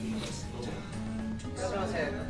음, 안녕하세요.